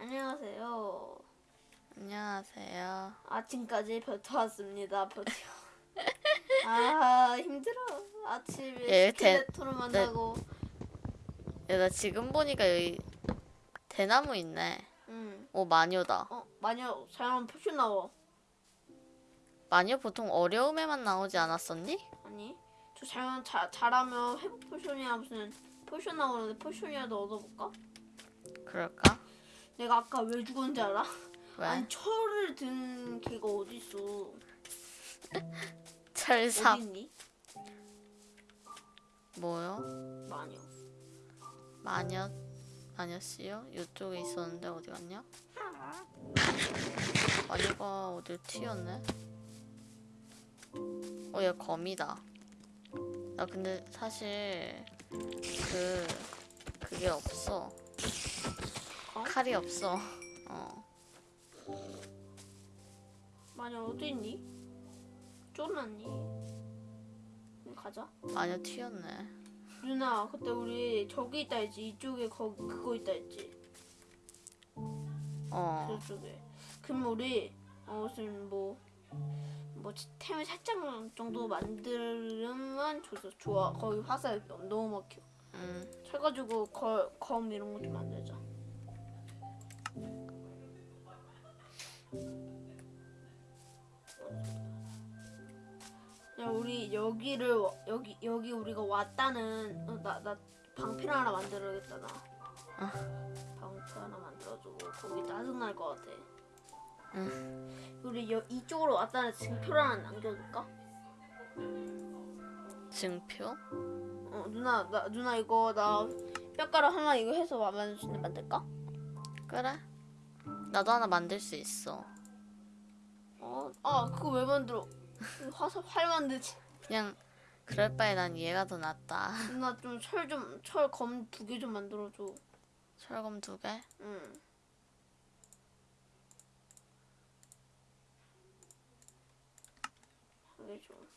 안녕하세요. 안녕하세요. 아침까지 버텨왔습니다. 버텨. 아 힘들어. 아침에 예, 대- 스켈레톤을 만나고. 야, 나 지금 보니까 여기 대나무 있네. 응. 오, 마녀다. 어 마녀 사람 표시 나와. 마녀 보통 어려움에만 나오지 않았었니? 아니 저 자연 자, 잘하면 회복 포션이야 무슨 potion 나오는데 potion이라도 얻어볼까? 그럴까? 내가 아까 왜 죽었는지 알아? 왜? 아니 철을 든 걔가 어디 있어? 철삽 어디 있니? 뭐요? 마녀. 마녀 마녀씨요? 이쪽에 있었는데 어디 갔냐? 마녀가 어딜 튀었네? 어, 얘 거미다. 나 근데 사실 그 그게 없어. 어? 칼이 없어. 어. 마녀 어디 있니? 쫄았니? 가자. 마녀 튀었네. 누나 그때 우리 저기 있다 했지 이쪽에 거 그거 있다 했지 어. 저쪽에 그럼 우리 어 무슨 뭐 뭐 템을 살짝 정도 만들면 좋아 좋아 거기 화살 너무 막혀 음. 쳐가지고 거, 검 이런 거 좀 만들자 야 우리 여기를 와- 여기 여기 우리가 왔다는 어, 나나 방패 하나 만들어야겠다 나 방패 하나 만들어주고 거기 짜증 날 것 같아 우리 여, 이쪽으로 왔다는 증표를 하나 남겨둘까? 증표? 어 누나 나 누나 이거 나 뼈가루 하나 이거 해서 만들 수 있는 만들까? 그래? 나도 하나 만들 수 있어. 어, 아 그거 왜 만들어? 화살 활 만들지. 그냥 그럴 바에 난 얘가 더 낫다. 누나 좀 철 좀 철 검 두 개 좀 만들어줘. 철검 두 개? 응. 하게 좀.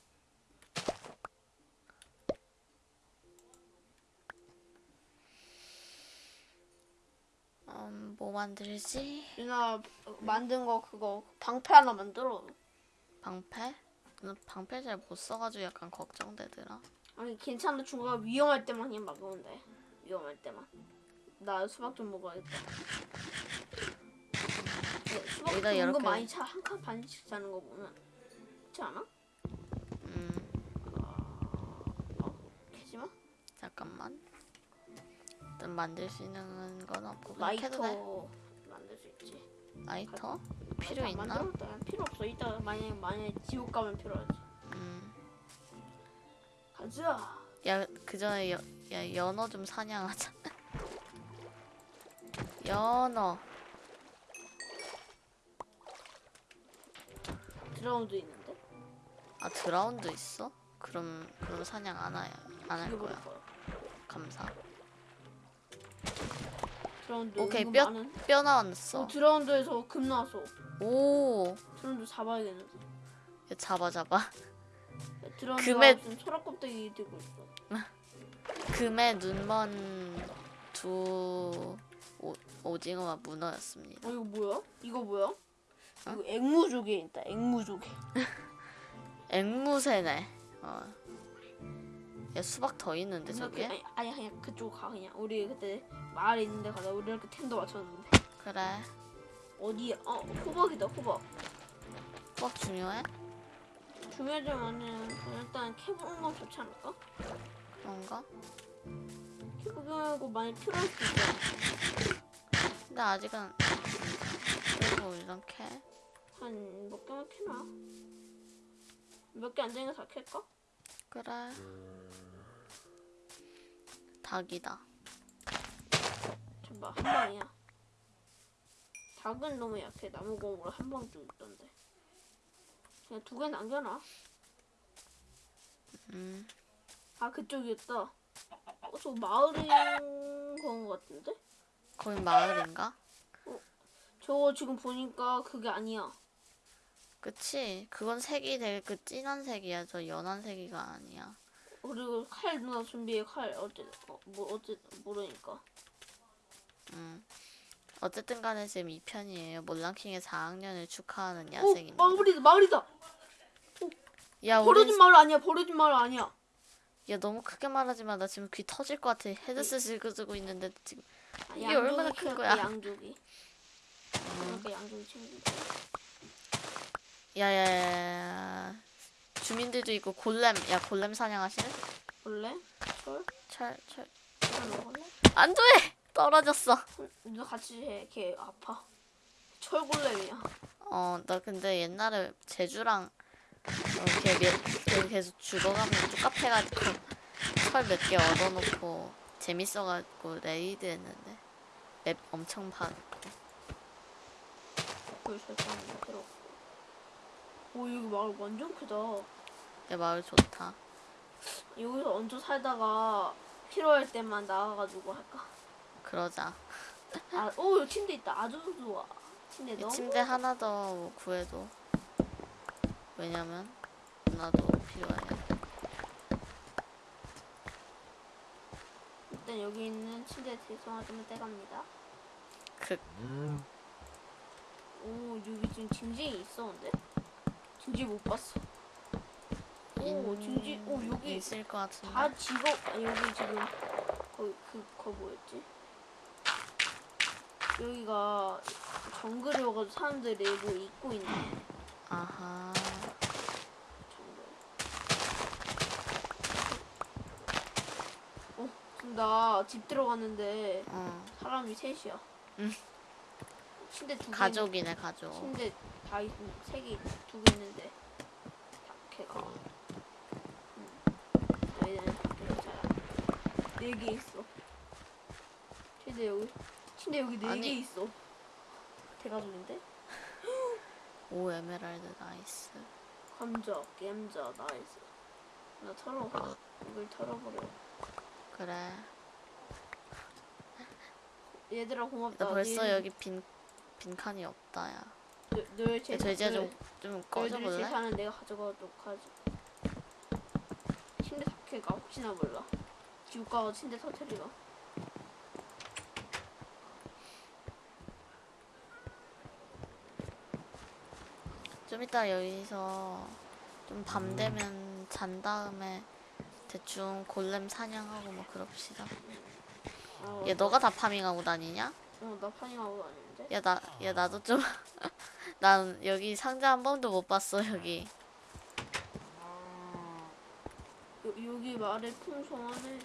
음, 뭐 만들지? 누나 만든 거 그거 방패 하나 만들어. 방패? 나 방패 잘 못 써가지고 약간 걱정되더라. 아니 괜찮아 중간에 위험할 때만 그냥 막으면 돼. 위험할 때만. 나 수박 좀 먹어야겠다. 네, 수박 은근 이렇게- 많이 차 한 칸 반씩 자는 거 보면 그렇지 않아? 음, 캐지마? 잠깐만. 일단 만들 수 있는 건 없고 라이터? 만들 수 있지. 라이터? 필요 안 있나? 필요 없어. 이따 만약에 만약에 지옥 가면 필요하지. 음, 가자. 야, 그 전에 여, 야, 연어 좀 사냥하자. 연어. Drowned 있는데. 아, Drowned 있어? 그럼, 그럼 사냥 안 해, 안할 거야. 거야. 감사. Drowned 오케이, 뼈, 많은. 뼈 어, 나왔어. Drowned에서 금 나왔어. 오, 드라운드 잡아야겠는데. 야, 잡아, 잡아. 드라운드 금에- 소라 껍데기 들고 있어. 금의 눈먼 두 오, 오징어와 문어였습니다. 어 이거 뭐야? 이거 뭐야? 이거 앵무조개 있다. 앵무조개. 앵무새네. 어. 야 수박 더 있는데 저게? 아니 아니 그냥 그쪽 가 그냥. 우리 그때 마을에 있는데 가자. 우리 이렇게 텐도 맞췄는데. 그래. 어디야? 어 호박이다 호박. 수박 중요해? 중요하지만은 일단 캐보는 건 좋지 않을까? 그런가? 캐보고 많이 필요할 수 있잖아. 근데 아직은 그리고 일단 캐. 한 몇 개만 캐나? 몇 개 안 되는 거다 캘까? 그래. 닭이다. 잠깐 한 방이야. 닭은 너무 약해. 나무공으로 한 방도 있던데. 그냥 두 개 남겨놔. 음. 아 그쪽이었다. 어, 저 마을인 건 같은데? 거기 마을인가? 저거 지금 보니까 그게 아니야. 그치. 그건 색이 되게 그 진한 색이야. 저 연한 색이가 아니야. 그리고 칼 누나 준비해 칼 어째 어, 뭐 어째 모르니까. 음. 어쨌든 간에 지금 2편이에요. 몰랑킹의 4학년을 축하하는 오 야생입니다. 마을이다 마을이다. 야, 우리 버려진 마을 아니야 버려진 마을 아니야. 야 너무 크게 말하지 마. 나 지금 귀 터질 것 같아. 헤드셋 긁어주고 있는데 지금 아, 이게 얼마나 큰 거야? 양쪽이. 그러니까 양쪽이 챙긴다. 야야야야 주민들도 있고 골렘 야 골렘 사냥하시는? 원래 철 철철 이거 먹을래? 안돼 떨어졌어. 너 같이 해. 걔 아파. 철골렘이야. 어 나 근데 옛날에 제주랑 어, 걔, 몇, 걔 계속 죽어가면 똑같아가지고 철 몇 개 얻어놓고 재밌어가지고 레이드 했는데 맵 엄청 파고. 오 여기 마을 완전 크다. 야 마을 좋다. 여기서 얹어 살다가 필요할 때만 나가가지고 할까? 그러자. 아, 오 여기 침대 있다. 아주 좋아. 침대 이 너무. 침대 하나 더 구해도 왜냐면 나도 필요해. 일단 여기 있는 침대 대성화 좀 떼갑니다. 그오 여기 지금 징징이 있었는데? 징징 못 봤어. 오 인- 징징 오 여기 있을 것 같은데. 다 직업 아, 여기 지금 거기 그거 뭐였지? 여기가 정글이어가지고 사람들이 뭐 입고 있네. 아하. 정글. 어, 나 집 들어갔는데 어 사람이 셋이야. 응. 침대 두 개. 가족이네 가족. 침대 다 있, 세개 두 개 있는데 다 걔가. 응. 얘는. 네개 있어. 침대 여기 침대 여기 네 개 아니. 있어. 대가족인데? 오 에메랄드 nice. 감자, 감자, nice. 나 털어. 이걸 털어버려. 그래. 얘들아 고맙다. 나 벌써 너희- 여기 빈 빈칸이 없다 야. 너- 너희 야제 너희- 좀좀 꺼져볼래? 재산은 내가 가져가도록 하지. 침대 터트릴까 혹시나 몰라. 지옥 가서 침대 터트리가. 좀 이따 여기서 좀 밤 되면 잔 다음에 대충 골렘 사냥하고 뭐 그럽시다. 어, 얘 너가 다 farming하고 다니냐? 어, 나 farming하고 다니는데. 야 나 야 나도 좀 난 여기 상자 한 번도 못 봤어 여기. 여, 여기 말에 풍성하네.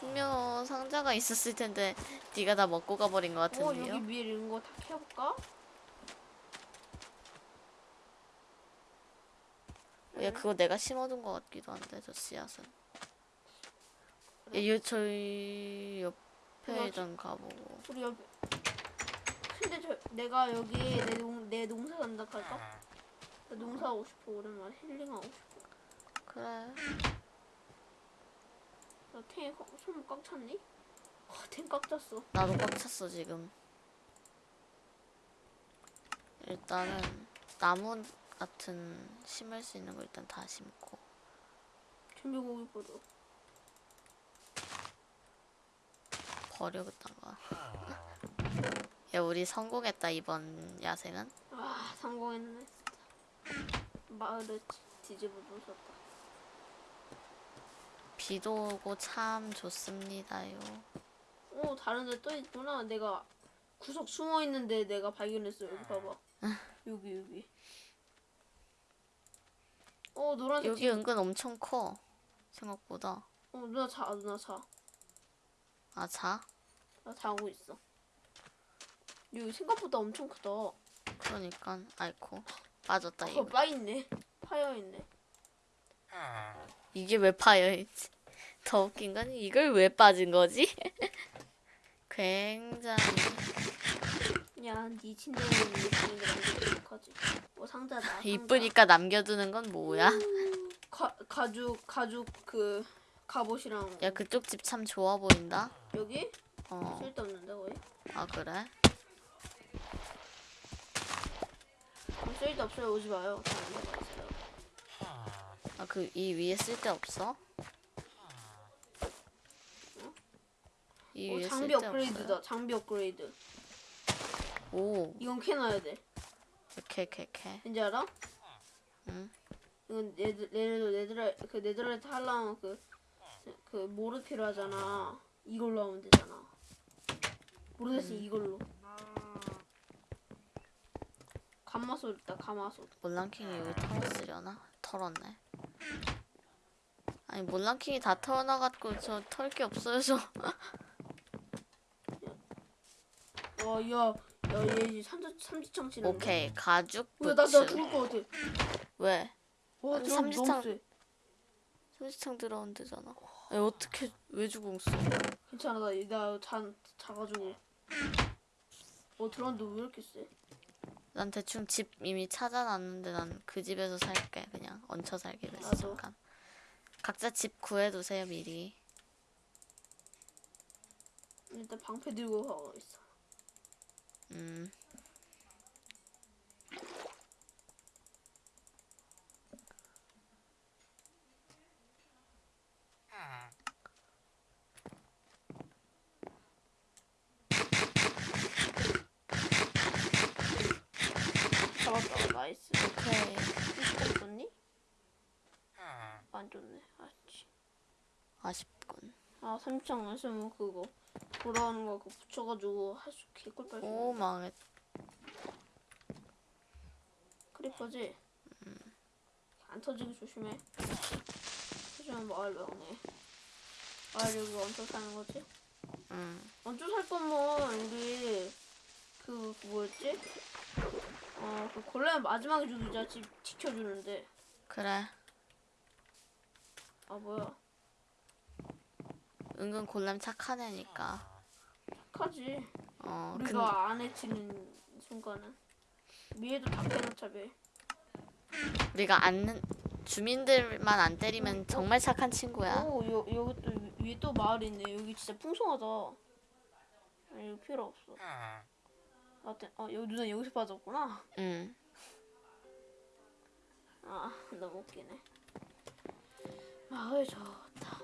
분명 상자가 있었을 텐데 네가 다 먹고 가버린 것 어, 여기 같은데요? 위에 이런 거 다 캐볼까? 야 그거 내가 심어둔 것 같기도 한데 저 씨앗은. 야, 요 저희 옆에 좀 가보고. 우리 옆에. 근데 저 내가 여기 내, 농, 내 농사 간다 할까? 나 농사하고 싶어 오랜만에 힐링하고 싶어. 그래. 나 탱에 꽉- 손꽉 찼니? 와, 탱꽉 찼어. 나도 꽉 찼어 지금. 일단은 나무 같은 심을 수 있는 거 일단 다 심고. 준비고기 버려. 버려 그딴 거. 야 우리 성공했다 이번 야생은. 아 성공했네 진짜. 마을을 뒤- 뒤집어 놓으셨다. 비도 오고 참 좋습니다요. 오 다른 데 또 있구나. 내가 구석 숨어 있는데 내가 발견했어. 여기 봐봐. 여기 여기. 어 노란색 여기 집. 은근 엄청 커. 생각보다. 어 누나 자 누나 자. 아 자? 나 자고 있어. 여기 생각보다 엄청 크다. 그러니까 아이코 빠졌다 어, 이거. 빠 있네. 파여 있네. 이게 왜 파여있지? 더 웃긴 건 이걸 왜 빠진 거지? 굉장히 야, 네 침대에 있는 남겨도 어떡하지? 뭐 상자다. 상자. 이쁘니까 남겨두는 건 뭐야? 가, 가죽 가죽 그 갑옷이랑 야 그쪽 집 참 좋아 보인다. 여기 어. 쓸데없는데 거의? 아 그래? 어, 쓸데없어요 오지 마요. 아 그 이 위에 쓸데 없어? 이이 어, 위에 장비 쓸데 업그레이드다. 장비 업그레이드. 오 이건 캐놔야 돼. 이렇게. 왠지 알아? 응. 이건 네드 네드라 그 네드라이트 하려면 그 그 모르 필요하잖아. 이걸로 하면 되잖아. 모르 대신 음. 이걸로. 가마솥 있다. 가마솥. 몰랑킹이 여기 털었으려나? 털었네. 아니 몰랑킹이 다 털어놔갖고 저 털 게 없어요 저. 와, 야, 야, 얘 이제 삼지 삼지창 치는. 오케이 가죽 왜나나 부츠. 죽을 것 같아. 왜? 와, 아니, 드럼 삼지창- 너무 세. 삼지창 들어온 데잖아. 아니 어떻게 왜 죽었어? 괜찮아, 나나자 자가지고. 어, 드럼도 왜 이렇게 세? 난 대충 집 이미 찾아놨는데 난 그 집에서 살게 그냥 얹혀 살기로 했어 나도. 잠깐. 각자 집 구해두세요 미리. 일단 방패 들고 가고 있어. 음. 잡았다, 나이스. 오케이. 안. 아쉽군. 아, 삼창 안 쓰면 그거 돌아오는 거 그거 붙여가지고 할수 개꿀빨. 오 망했. 크리퍼지? 안 터지게 조심해. 조심하면 마을 명네. 마을 여기 얹혀 사는 거지? 음. 얹혀 살 거면 우리 그, 그 뭐였지? 어, 그 골렘 마지막에 죽이자 집 지켜주는데. 그래. 아 뭐야? 은근 골렘 착한 애니까. 착하지. 어. 근 우리가 안 해치는 순간은 위에도 다 빼놓자 배. 우리가 안 주민들만 안 때리면 정말 착한 친구야. 오, 여, 여기 또 위- 위에 또 마을 있네. 여기 진짜 풍성하다. 아니, 이거 필요 없어. 아, 때- 어, 여기 누나 여기서 빠졌구나. 응. 아, 너무 웃기네. 마을 좋다.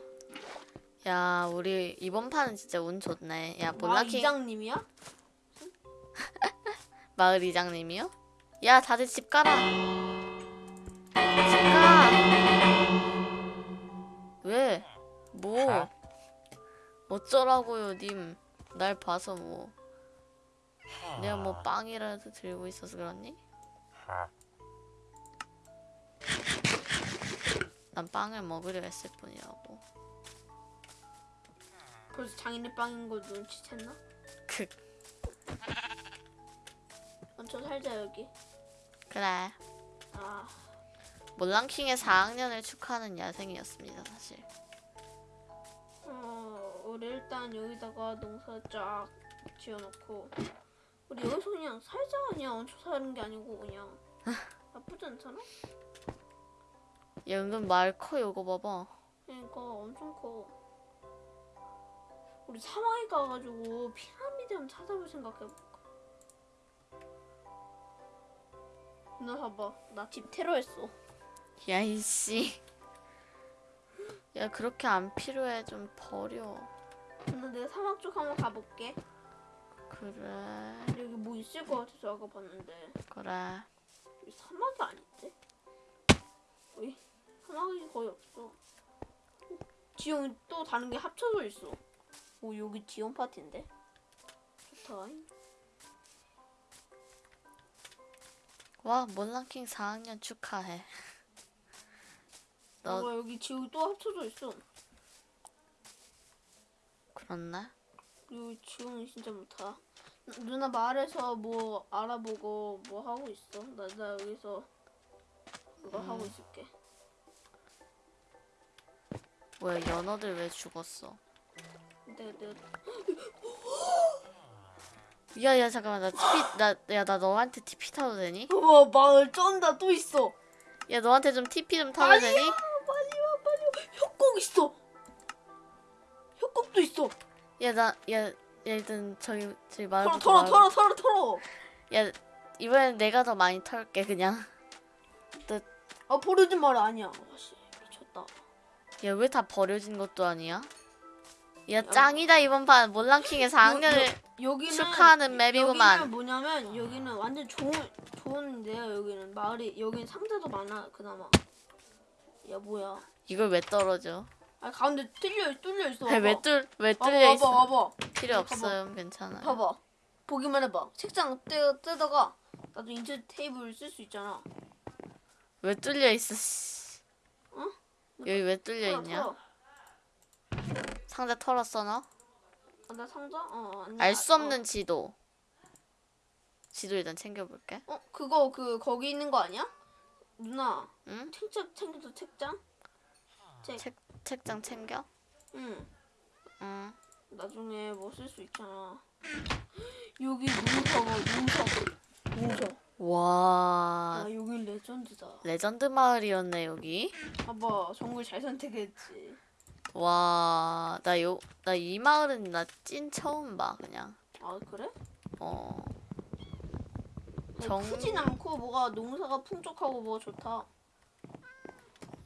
야 우리 이번 판은 진짜 운 좋네. 야 마을 몰라킹 이장님이야? 마을 이장님이요? 야 다들 집 가라. 집 가. 왜? 뭐? 어쩌라고요, 님? 날 봐서 뭐? 내가 뭐 빵이라도 들고 있어서 그렇니? 난 빵을 먹으려 했을 뿐이라고. 벌써 장인의 빵인 거 눈치챘나? 그 얹혀 살자 여기. 그래. 아, 몰랑킹의 4학년을 축하하는 야생이었습니다, 사실. 어, 우리 일단 여기다가 농사 쫙 지어놓고 우리 여기서 그냥 살자 그냥 얹혀 사는 게 아니고 그냥 나쁘지 않잖아? 야, 은근 말 커, 이거 봐봐. 그러니까 엄청 커. 우리 사막에 가가지고 피라미드 한번 찾아볼 생각해볼까? 누나 봐봐. 나 집 테러했어. 야, 이씨. 야, 그렇게 안 필요해. 좀 버려. 누나 내가 사막 쪽 한번 가볼게. 그래. 여기 뭐 있을 것 같아서 아까 봤는데 그래. 여기 사막이 아닌데? 어이? 사막이 거의 없어. 어, 지형 또 다른 게 합쳐져 있어. 오 여기 지형 파티인데? 좋다. 와, 몰랑킹 4학년 축하해. 너 봐봐 여기 지형 또 합쳐져 있어. 그렇나? 여기 지형이 진짜. 누- 누나 마을에서 뭐 알아보고 뭐 하고 있어. 나, 나 여기서 그거 하고 있을게. 뭐야, 연어들 왜 죽었어? 내가 내가 야, 야, 잠깐만. 나 TP, 나, 야, 나 너한테 TP 타도 되니? 와 마을 쩐다 또 있어. 야, 너한테 좀 TP 좀 타도 아니야, 되니? 빨리 와 빨리 와. 협곡 있어. 협곡도 있어. 야, 나, 야, 야, 일단 저기 털어 마을부터 털어 마을- 털어 털어 털어. 야, 이번엔 내가 더 많이 털게, 그냥. 아 버려진 말 아니야. 아씨 미쳤다. 야, 왜 다 버려진 것도 아니야? 야 짱이다 이번 판 몰랑킹의 4학년을 여 기는 축하하는 맵이구만. 여기는 뭐냐면 여기는 완전 좋은 좋은데요. 여기는 마을이 여기는 상자도 많아 그나마. 야 뭐야? 이걸 왜 떨어져? 아 가운데 뚫려 뚫려 있어. 왜. 뚫, 왜 뚫려 있어? 봐봐 봐봐. 필요. 없어요. 괜찮아요. 봐봐. 보기만 해봐. 책장 떼 떼다가 나도 인터 테이블 쓸 수 있잖아. 왜 뚫려 있어? 씨. 어? 여기 왜 뚫려 있냐? 상자 털었어 너? 아, 나 상자? 어 아니. 알수 없는 지도. 지도 일단 챙겨볼게. 어, 어 그거 그 거기 있는 거 아니야? 누나 응? 책장 챙겨줘 책장. 책. 책 책장 챙겨? 응. 응. 나중에 뭐 쓸 수 있잖아. 여기 농사가 농사 농사. 와아 여기 legend다. legend 마을이었네 여기. 봐봐 정글 잘 선택했지. 와, 나 요, 나 이 마을은 나 찐 처음 봐, 그냥. 아 그래? 어, 정... 정- 크진 않고 뭐가 농사가 풍족하고 뭐가 좋다.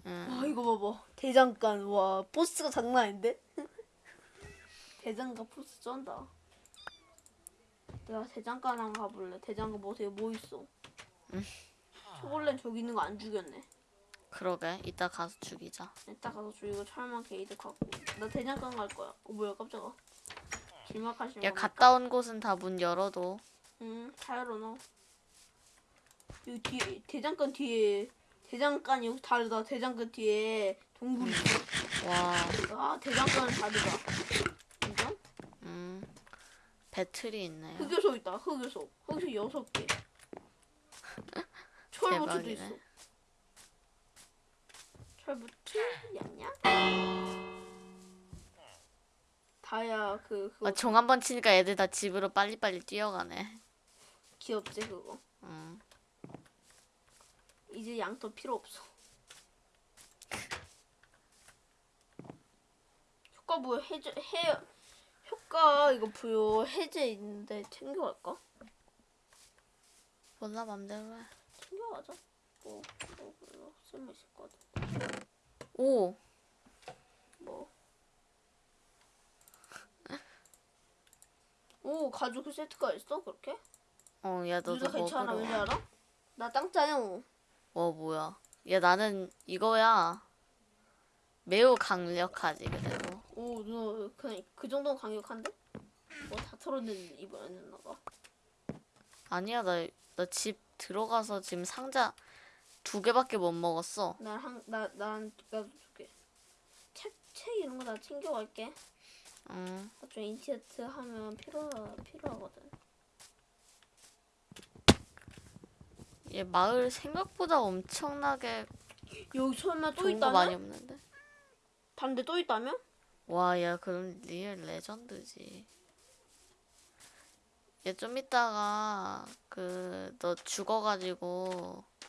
응. 아 이거 봐봐 대장간 와 보스가 장난 아닌데? 대장간 보스 쩐다. 내가 대장간 한 가볼래. 대장간 뭐 되게 뭐 있어? 응. 초콜릿 저기 있는 거 안 죽였네. 그러게, 이따 가서 죽이자. 이따 가서 죽이고 철만 게이드 갖고. 나 대장간 갈 거야. 어 뭐야 깜짝아. 길막하시는 야? 갔다 온 곳은 다 문 열어도. 응, 다 열어놔. 여기 뒤에 대장간 뒤에 대장간이 여기 다르다. 대장간 뒤에 동굴 있어. 와, 아 대장간은 다르다. 인정? 음, 배틀이 있네요. 흑요소 있다. 흑요소. 흑요소 여섯 개. 대박이네. 있어. 철부츠 냠냠. 다야 그 그거 아, 종 한 번 치니까 애들 다 집으로 빨리빨리 뛰어가네. 귀엽지 그거. 음, 이제 양털 필요 없어. 효과 부여 해제 해 효과 이거 부여 해제 있는데 챙겨갈까? 몰라, 맘대로 해. 챙겨가자. 뭐, 뭐 별로 쓸모 있을 것 같아. 오, 뭐. 오 가죽 세트가 있어 그렇게? 어, 야, 너도 누나 괜찮아 먹으러 왠지 와. 알아? 나 땅짜요. 와, 뭐야. 야, 나는 이거야. 매우 강력하지, 그래도. 오 누나 그냥 그 정도는 강력한데? 뭐다 털어내는 이번에 누나가. 아니야, 나, 나 집 들어가서 지금 상자 두 개밖에 못 먹었어. 난한나난 나도 줄게. 책, 책 이런 거 다 챙겨갈게. 응. 나중에 인티어트 하면 필요 필요하거든. 얘 마을 생각보다 엄청나게 여기 설마 또거 많이 있다면? 없는데? 반대 또 있다면? 와, 야, 그럼 real legend지. 얘 좀 이따가 그 너 죽어가지고 그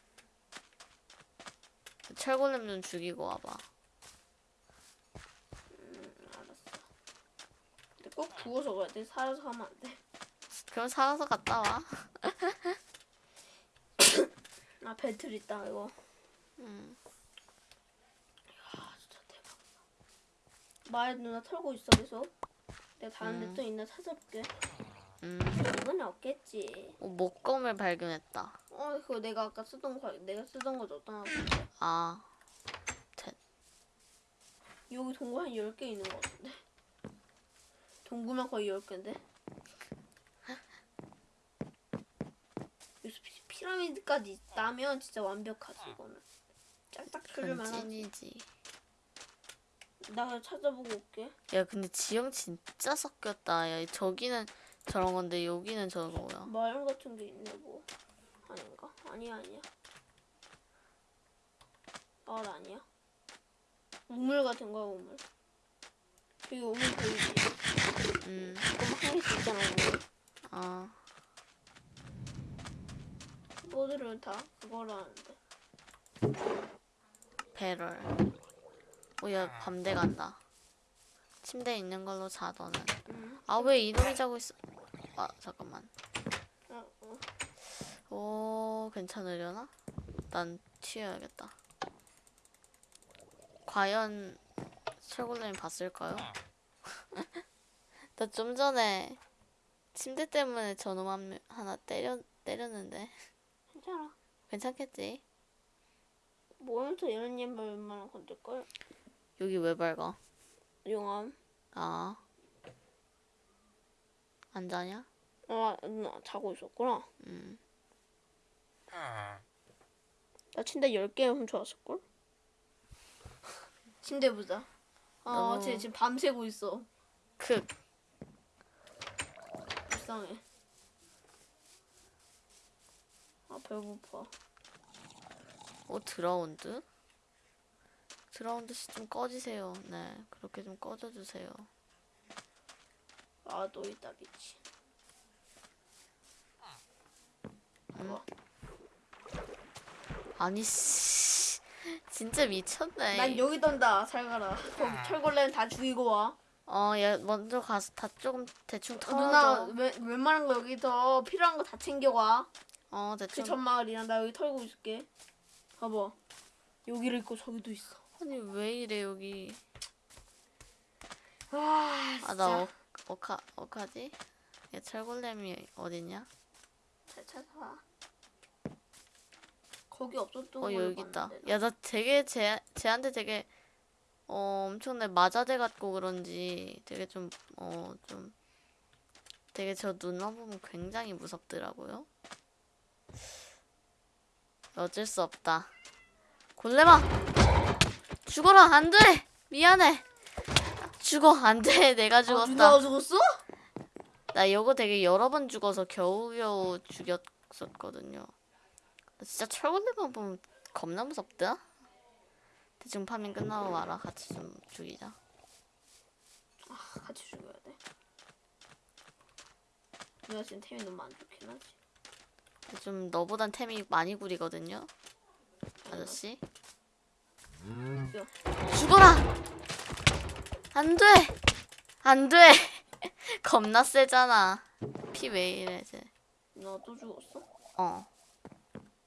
철golem 좀 죽이고 와봐. 음, 알았어. 근데 꼭 구워서 가야 돼. 살아서 가면 안 돼. 그럼 살아서 갔다 와. 아 배틀 있다 이거. 응. 아 진짜 대박. 마을 누나 털고 있어 계속. 내가 다른 데 음. 또 있나 찾아볼게. 음. 이건 없겠지. 어, 목검을 발견했다. 어 그거 내가 아까 쓰던 거 내가 쓰던 거 줬던 거. 아, 여기 동굴 한 10개 있는 거 같은데. 동굴만 거의 10개인데. 여기서 피- 피라미드까지 있다면 진짜 완벽하지 이거는. 그건 끓을만하지. 찐이지. 나 찾아보고 올게. 야, 근데 지형 진짜 섞였다. 야, 저기는 저런 건데 여기는 저거야. 마을 같은 게 있네 뭐. 아닌가? 아니야 아니야. 마을 아니야. 우물 같은 거야 우물. 여기 우물 보이지? 음, 그럼 한 개씩 있잖아 우물. 아, 모두를 다 그거라는데. 배럴. 오, 야, 밤대 간다. 침대에 있는 걸로 자, 너는. 응. 아, 왜 이놈이 자고 있어? 아, 잠깐만. 어, 어. 오, 괜찮으려나? 난 튀어야겠다. 과연 철골렘이 봤을까요? 나 좀 전에 침대 때문에 저놈 한 하나 때려 때렸는데 괜찮아. 괜찮겠지? 모면서 이런 얘만 웬만하면 건들걸? 여기 왜 밝아? 용암. 아. 안 자냐? 아, 나 자고 있었구나. 음. 나 침대 10개 훔쳐왔을걸? 침대 보자. 아, 너무- 쟤 지금 밤새고 있어. 크. 불쌍해. 아, 배고파. 어 drowned? drowned 씨 좀 꺼지세요. 네. 그렇게 좀 꺼져 주세요. 아, 너 이따 미치. 봐봐. 아니 씨. 진짜 미쳤네. 난 여기 던다. 잘 가라. 거기 철골레는 다 죽이고 와. 어, 얘 먼저 가서 다 조금 대충 털어. 누나, 웬, 웬만한 거 여기서 필요한 거 다 챙겨와. 어, 그 대충. 전마을이랑 나 여기 털고 있을게. 봐봐. 여기를 있고 저기도 있어. 아니 왜 이래 여기? 와, 진짜. 아, 나 어, 어카 어카지? 얘 철골렘이 어딨냐? 잘 찾아와. 거기 없었던 어, 거 여기 있다. 야, 나 되게 쟤 쟤한테 되게 어, 엄청나게 맞아대 같고 그런지 되게 좀 어, 좀 되게 저 눈만 보면 굉장히 무섭더라고요. 어쩔 수 없다. 골렘아! 죽어라! 안 돼! 미안해! 죽어! 안 돼! 내가 아, 죽었다. 누나가 죽었어? 나 이거 되게 여러 번 죽어서 겨우겨우 죽였었거든요. 나 진짜 철골렘만 보면 겁나 무섭다. 대충 파밍 끝나고 와라. 같이 좀 죽이자. 아, 같이 죽여야 돼. 누나 지금 템이 너무 안 좋긴 하지. 좀 너보단 템이 많이 구리거든요. 아저씨. 죽어라! 안 돼! 안 돼! 겁나 세잖아. 피 왜 이래, 쟤. 누나 또 죽었어? 어.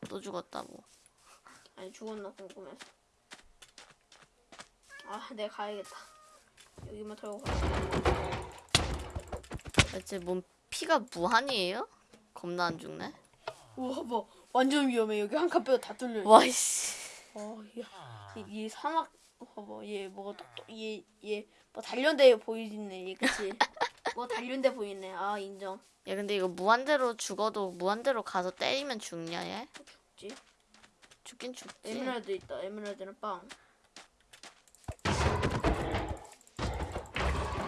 또 죽었다고. 아니 죽었나 궁금해서. 아, 내가 가야겠다. 여기만 털고 가. 대체 뭔 피가 무한이에요? 겁나 안 죽네. 우와, 뭐 완전 위험해. 여기 한 칸 빼고 다 뚫려. 와이씨. 어, 야, 이, 이 사막 봐봐. 얘 뭐가 똑똑 얘얘 뭐 단련돼 보이네. 얘 그치? 뭐 단련돼 보이네. 아 인정. 야 근데 이거 무한대로 죽어도 무한대로 가서 때리면 죽냐 얘? 죽지. 죽긴 죽지. 에메랄드 있다. 에메랄드는 빵.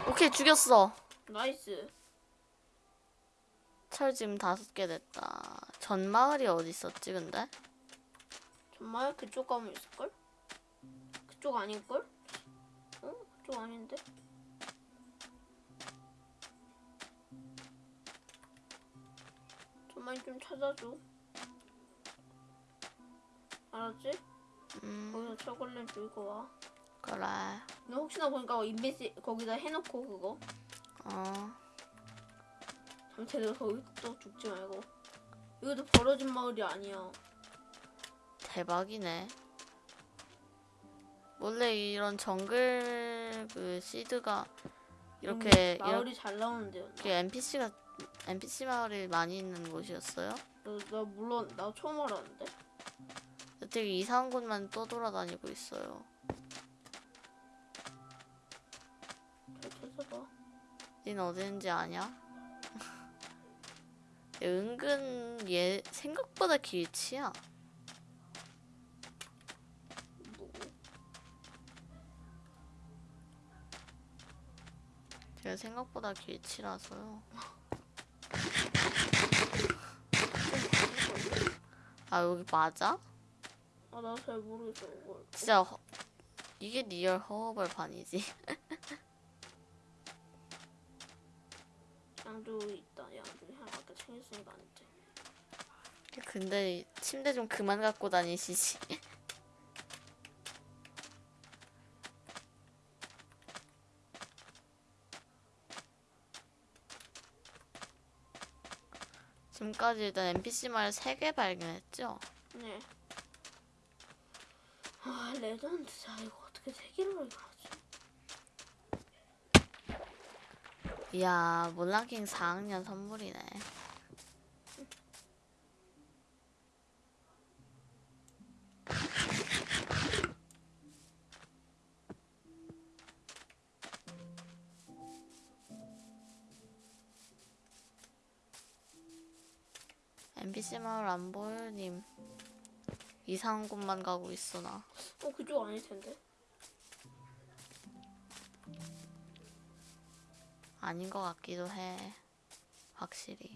오케이 죽였어. nice. 철 지금 다섯 개 됐다. 전 마을이 어디 있었지 근데? 정말 그쪽 가면 있을걸? 그쪽 아닐걸? 어? 그쪽 아닌데? 정말 좀 찾아줘. 알았지? 음 거기서 초콜릿 들고 와. 그래. 너 혹시나 보니까 인벤시 거기다 해놓고 그거 어 잠재들 거기 또 죽지 말고. 이것도 벌어진 마을이 아니야. 대박이네. 원래 이런 정글 그 시드가 이렇게 음, 마을이 잘 나오는데요. 이렇게 NPC가 NPC 마을이 많이 있는 곳이었어요? 나, 나 물론 나 처음 알았는데. 되게 이상한 곳만 떠돌아다니고 있어요. 잘 찾아봐. 닌 어딘지 아냐? 은근 얘 생각보다 길치야. 제가 생각보다 길치라서요. 아 여기 맞아? 아, 나 잘 모르겠어, 이걸. 진짜 허- 이게 real 허허벌판이지. 양주 있다. 양주 하나 아까 챙겼으니까 안 돼. 근데 침대 좀 그만 갖고 다니시지. 지금까지 일단 NPC 말 3개 발견했죠? 네. 아, 레전드 자. 이거 어떻게 세 개를 이거 하지? 이야 몰랑킹 4학년 선물이네. 마을 안 보여 님. 이상한 곳만 가고 있어 나. 어 그쪽 아닐 텐데. 아닌 것 같기도 해. 확실히.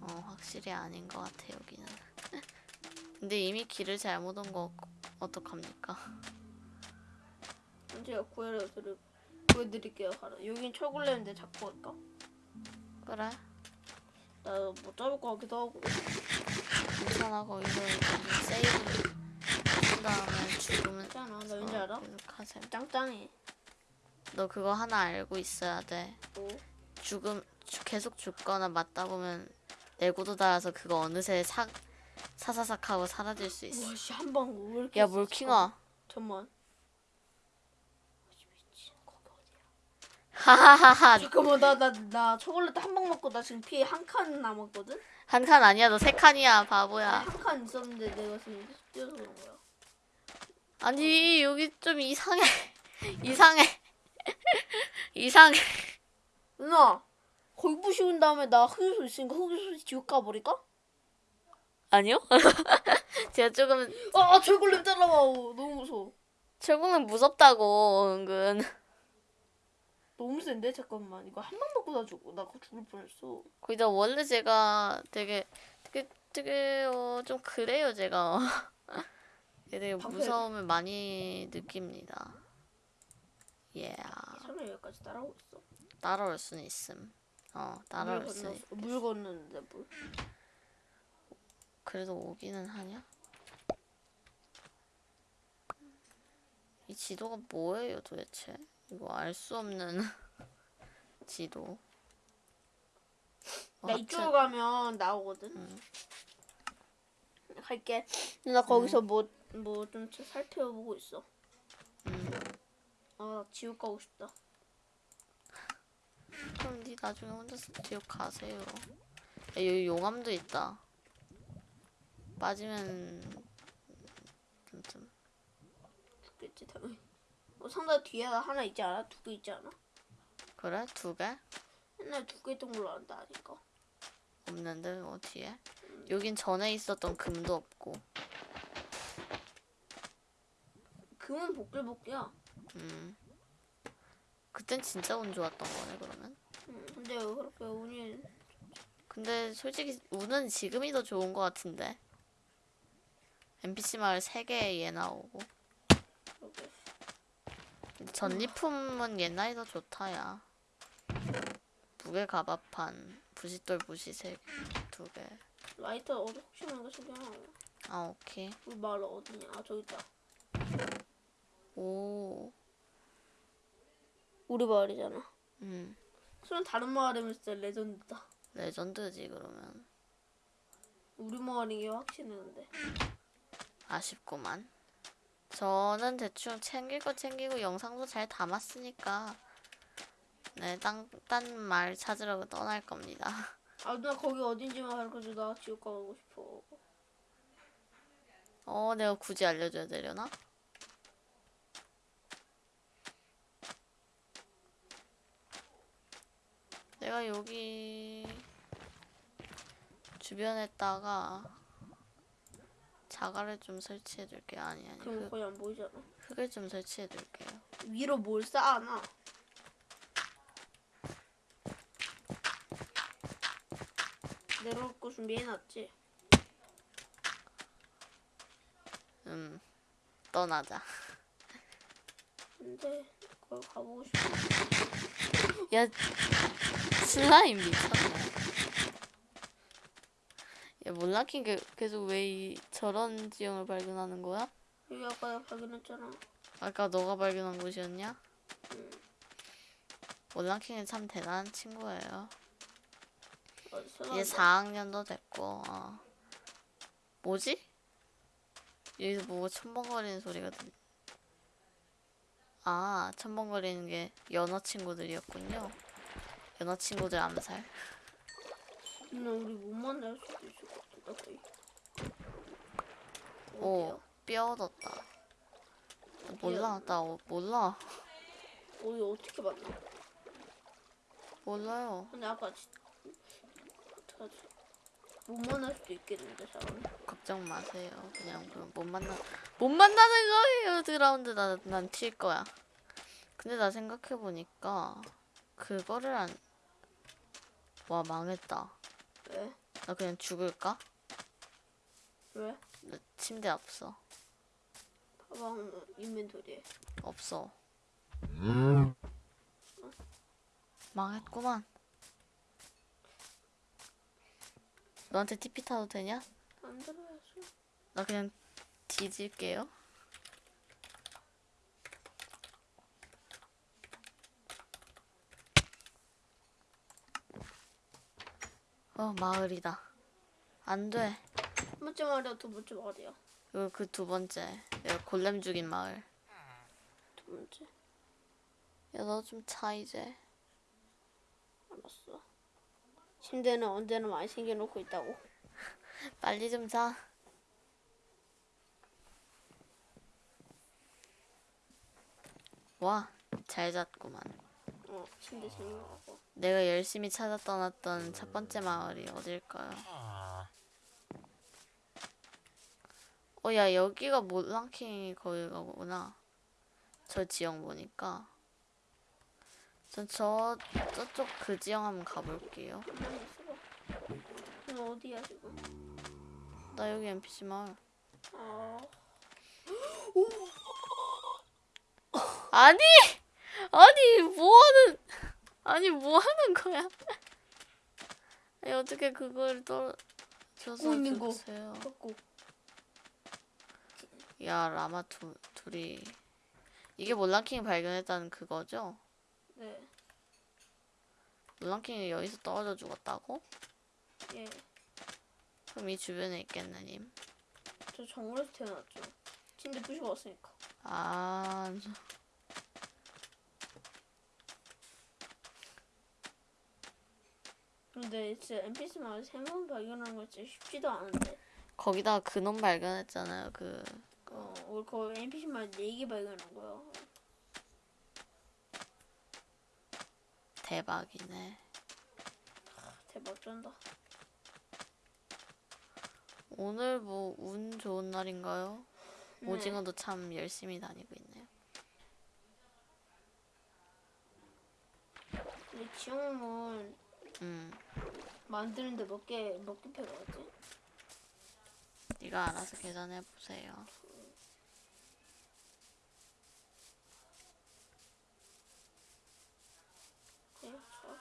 어, 확실히 아닌 것 같아, 여기는. 근데 이미 길을 잘못 온 거 어떡합니까? 제가 구해드릴 구해드릴게요. 여긴 철골렘인데 잡고 갈까? 그래. 나못 잡을 것 같기도 하고. 괜찮아, 거기서 이제 세이브를 한 다음에 죽으면. 있잖아. 나 왠지 어, 알아? 계속 하셈. 짱짱해. 너 그거 하나 알고 있어야 돼. 뭐? 죽음, 죽- 계속 죽거나 맞다 보면 내구도 달아서 그거 어느새 사, 사사삭 하고 사라질 수 있어. 와씨 한방 왜 이렇게? 야, 셌어? 몰킹아. 잠만. 미친 거기 어디야? 하하하하. 잠깐만 나나나 초콜릿 한 방 먹고 나 지금 피해 한 칸 남았거든. 한 칸 아니야, 너 세 칸이야, 바보야. 한 칸 있었는데 내가 지금 뛰어서 그런 거야. 아니 여기 좀 이상해 이상해 이상해 누나 거기 부시운 다음에 나 흑유소 있으니까 흑유소 지옥 가버릴까? 아니요 제가 조금 아, 아 철골렘. 오, 너무 무서워. 철공은 무섭다고 은근 너무 센데 잠깐만 이거 한 방 먹고 나 죽고 나 죽을 뻔했어. 거기다 원래 제가 되게 되게 되게 어, 좀 그래요 제가 되게 방패. 무서움을 많이 느낍니다 예 설마 여기까지 따라오고 있어? 따라올 수는 있음 어 따라올 물수 건넜어. 물 건넜는데 물. 그래도 오기는 하냐? 이 지도가 뭐예요 도대체? 이거 알 수 없는 지도. 뭐나 이쪽으로 가면 나오거든. 음. 갈게. 누나 거기서 뭐 뭐 좀 살펴보고 있어. 음, 아, 나 지옥 가고 싶다. 그럼 니 나중에 혼자서 지옥 가세요. 야, 여기 용암도 있다. 빠지면 좀, 좀 죽겠지 당연히. 뭐 상자 뒤에 하나 있지 않아? 두 개 있지 않아? 그래 두 개? 옛날에 두개 있던 걸로 안다 아니까. 없는데 뭐 뒤에? 여긴 전에 있었던 금도 없고. 금은 복글복이야. 음. 그땐 진짜 운 좋았던 거네 그러면. 응, 근데 왜 그렇게 운이 근데 솔직히 운은 지금이 더 좋은 것 같은데. NPC 마을 3개 얘 나오고. 전리품은 옛날이 더 좋다, 야. 무게 가바판, 부싯돌 부시 3개, 2개. 라이터 어디 혹시 모르니까 소개하나? 아, 오케이. 우리 마을 어디냐? 아 저기 있다. 오, 우리 마을이잖아. 음. 수는 다른 마을이면 진짜 레전드다. 레전드지, 그러면. 우리 마을인 게 확신했는데. 아쉽구만. 저는 대충 챙길 거 챙기고 영상도 잘 담았으니까. 네, 딴, 딴 말 찾으러 떠날 겁니다. 아 누나 거기 어딘지만 가르쳐줘. 나 지옥 가고 싶어. 어, 내가 굳이 알려줘야 되려나? 내가 여기 주변에다가 자갈을 좀 설치해 둘게요. 아니, 아니. 그럼 흙, 거의 안 보이잖아. 흙을 좀 설치해 둘게요. 위로 뭘 쌓아놔? 내려올 거 준비해놨지? 음, 떠나자. 근데 거기 가보고 싶어. 야, 슬라임 미쳤네. 야, 몰라킨 게 계속 왜 이, 저런 지형을 발견하는 거야? 여기 아까 나 발견했잖아. 아까 너가 발견한 곳이었냐? 몰라킹은 참 대단한 친구예요. 이제 4학년도 됐고, 어. 뭐지? 여기서 뭐 첨벙거리는 소리가 들. 아, 첨벙거리는 게 연어 친구들이었군요. 연어 친구들 암살. 누나 우리 못 만날 수도 있을 것 같다 거의. 오? 뼈 얻었다. 몰라, 나 어, 몰라. 어디 어떻게 만나? 몰라요. 근데 아까 지... 어떡하지? 못 만날 수도 있겠는데 사람이. 걱정 마세요. 그냥 그럼 못 만나 못 만나는 거예요. 드라운드 나난튈 거야. 근데 나 생각해 보니까 그거를 안. 와 망했다. 왜? 나 그냥 죽을까? 왜? 나 침대 없어. 가방 인벤토리에. 없어. 망했구만. 너한테 TP 타도 되냐? 안 들어야지. 나 그냥 뒤질게요. 어, 마을이다. 안 돼. 첫 번째 말이야, 두 번째 말이야. 이거 그두 번째. 골렘 죽인 마을. 두 번째. 야, 너 좀 차, 이제. 알았어. 침대는 언제나 많이 챙겨놓고 있다고. 빨리 좀 자. 와, 잘 잤구만. 어, 침대 챙겨놓고. 내가 열심히 찾아 떠났던 첫 번째 마을이 어딜까요? 어, 야, 여기가 몰랑킹이 거기가구나. 저 지형 보니까. 전 저, 저쪽 그 지형 한번 가볼게요. 너 어디야, 지금? 나 여기 NPC 마을. 아, 아니! 아니, 뭐 하는, 아니, 뭐 하는 거야? 아니, 어떻게 그걸 떨어져서 갖고 있는 거. 주세요. 갖고. 야, 라마 두, 둘이. 이게 몰랑킹이 발견했다는 그거죠? 네. 몰랑킹이 여기서 떨어져 죽었다고? 예. 그럼 이 주변에 있겠네, 님. 저 정글에서 태어났죠. 침대 부시고 왔으니까. 아, 근데 진짜 NPC 마을 세번 발견하는 거 진짜 쉽지도 않은데. 거기다가 그놈 발견했잖아요. 그, 어, 우리 거 NPC 마을 4개 발견한 거야. 대박이네. 대박 쩐다. 오늘 뭐, 운 좋은 날인가요? 네. 오징어도 참 열심히 다니고 있네요. 근데 지용은 음, 만드는데 몇 개, 몇 개 필요하지? 네가 알아서 계산해 보세요. 네, 저.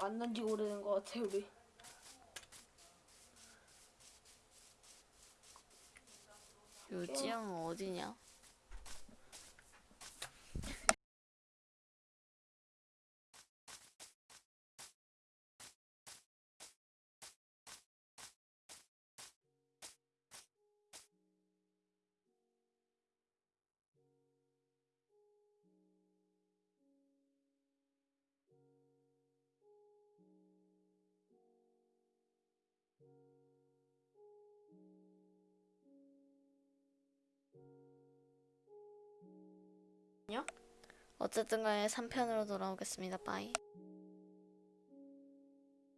만난 지 오래된 것 같아, 우리. 요지영 어디냐? 어쨌든 간에 3편으로 돌아오겠습니다. 빠이.